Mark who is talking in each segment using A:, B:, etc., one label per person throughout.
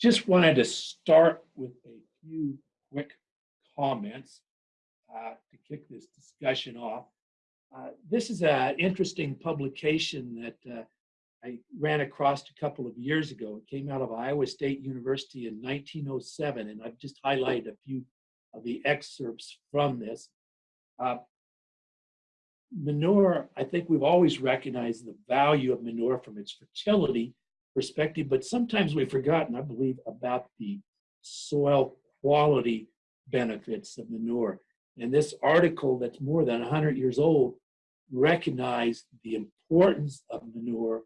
A: just wanted to start with a few quick comments uh, to kick this discussion off. Uh, this is an interesting publication that uh, I ran across a couple of years ago. It came out of Iowa State University in 1907, and I've just highlighted a few of the excerpts from this. Uh, manure, I think we've always recognized the value of manure from its fertility perspective, but sometimes we've forgotten, I believe, about the soil quality benefits of manure. And this article that's more than 100 years old recognized the importance of manure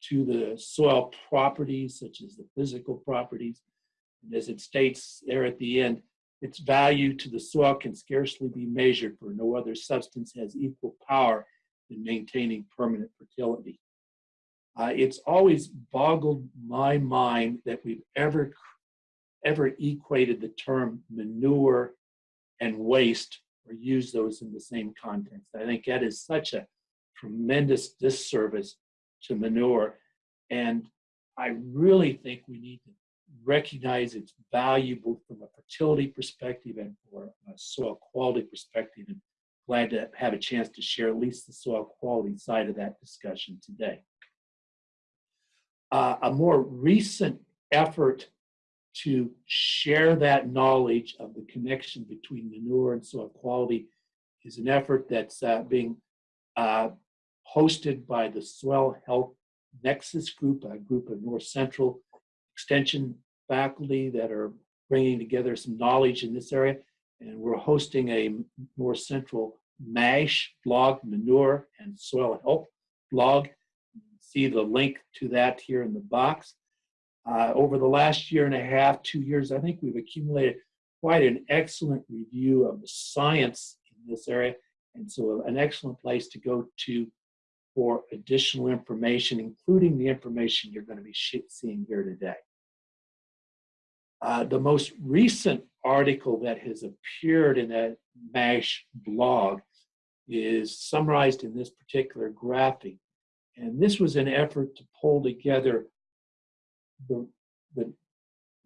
A: to the soil properties, such as the physical properties. And as it states there at the end, its value to the soil can scarcely be measured, for no other substance has equal power in maintaining permanent fertility. Uh, it's always boggled my mind that we've ever, ever equated the term manure and waste or used those in the same context. I think that is such a tremendous disservice to manure. And I really think we need to recognize its value from a fertility perspective and for a soil quality perspective. And glad to have a chance to share at least the soil quality side of that discussion today. Uh, a more recent effort to share that knowledge of the connection between manure and soil quality is an effort that's uh, being uh, hosted by the Soil Health Nexus Group, a group of North Central Extension faculty that are bringing together some knowledge in this area. And we're hosting a North Central MASH blog, Manure and Soil Health blog. See the link to that here in the box. Uh, over the last year and a half, two years, I think we've accumulated quite an excellent review of the science in this area. And so an excellent place to go to for additional information, including the information you're going to be seeing here today. Uh, the most recent article that has appeared in that MASH blog is summarized in this particular graphic. And this was an effort to pull together the, the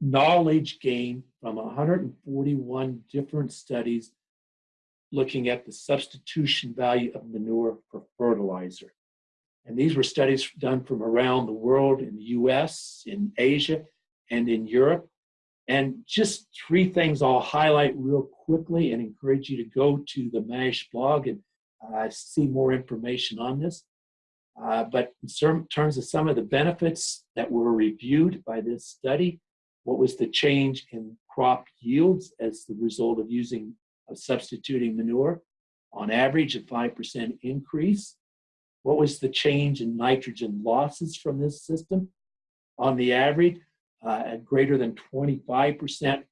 A: knowledge gained from 141 different studies looking at the substitution value of manure for fertilizer. And these were studies done from around the world in the US, in Asia, and in Europe. And just three things I'll highlight real quickly and encourage you to go to the MASH blog and uh, see more information on this. Uh, but in terms of some of the benefits that were reviewed by this study, what was the change in crop yields as the result of using of substituting manure? On average, a 5% increase. What was the change in nitrogen losses from this system? On the average, uh, at greater than 25%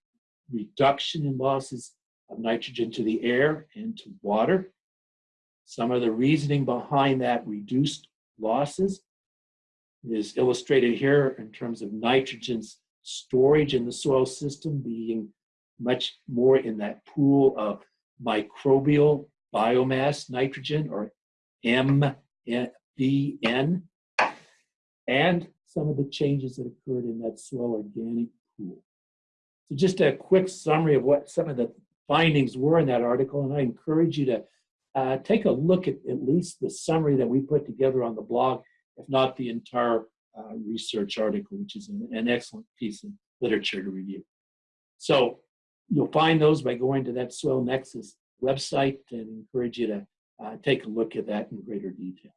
A: reduction in losses of nitrogen to the air and to water. Some of the reasoning behind that reduced losses is illustrated here in terms of nitrogen's storage in the soil system being much more in that pool of microbial biomass nitrogen or MBN and some of the changes that occurred in that soil organic pool. So just a quick summary of what some of the findings were in that article, and I encourage you to uh, take a look at at least the summary that we put together on the blog, if not the entire uh, research article, which is an, an excellent piece of literature to review. So you'll find those by going to that Soil Nexus website and encourage you to uh, take a look at that in greater detail.